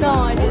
No, I didn't.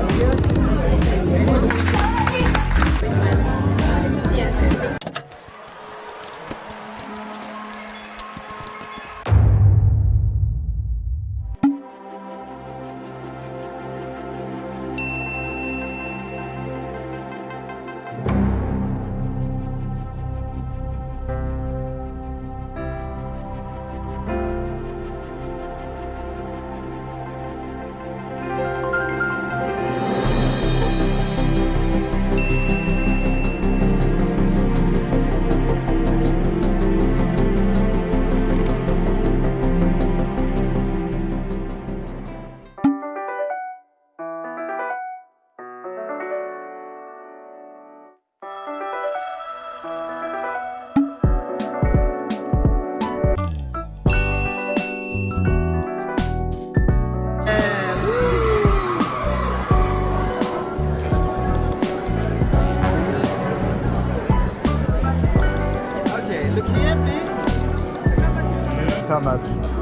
How much?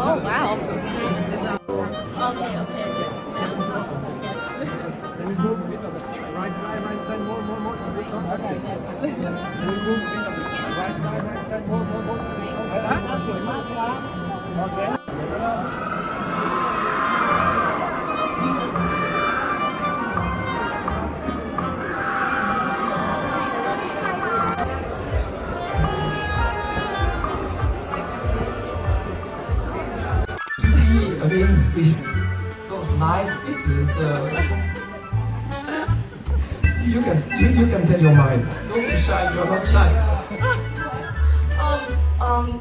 Oh, wow. Okay, okay. Yes. Right side, right side, more, more, more. Okay. Move. Right side, right side, more, more, more. Okay. This those nice pieces. Uh, you can you, you can tell your mind. Don't be shy. You're not shy. Um, um,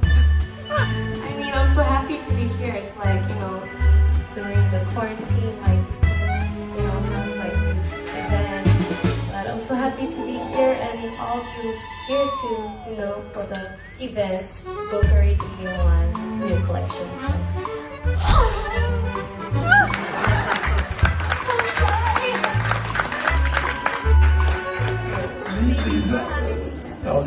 I mean, I'm so happy to be here. It's like, you know, during the quarantine, like, you know, have like this event. But I'm so happy to be here and all of you here to, you know, for the event, Go Curry the new one, new collection. Alors.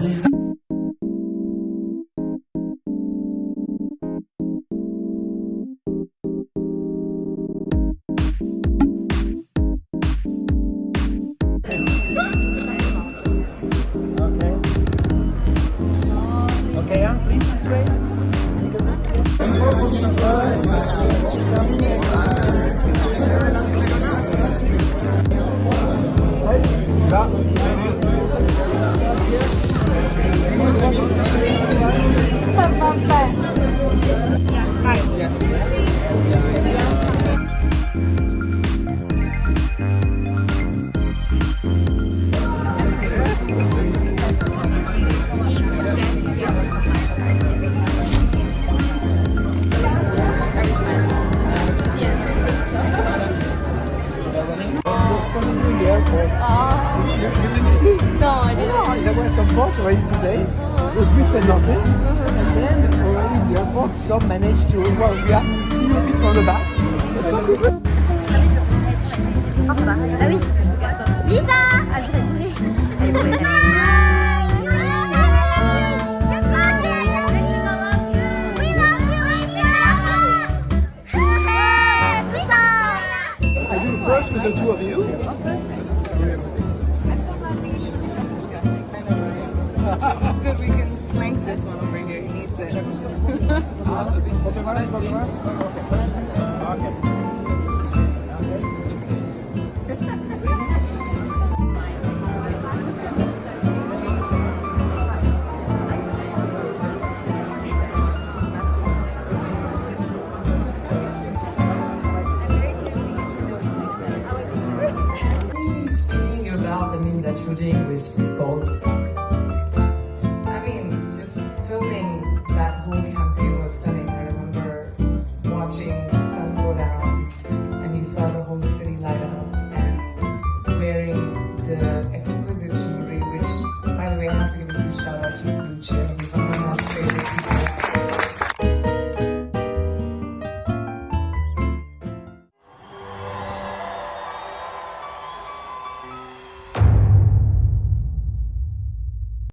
Okay. I'm please straight. Coming Boats already today. Nothing. And then already the airport, some managed to, well, we have to see a bit from the back. But some people Ah oui Lisa Ah I do first with the two of you. Good, we can flank this one over here. He needs it. Feeling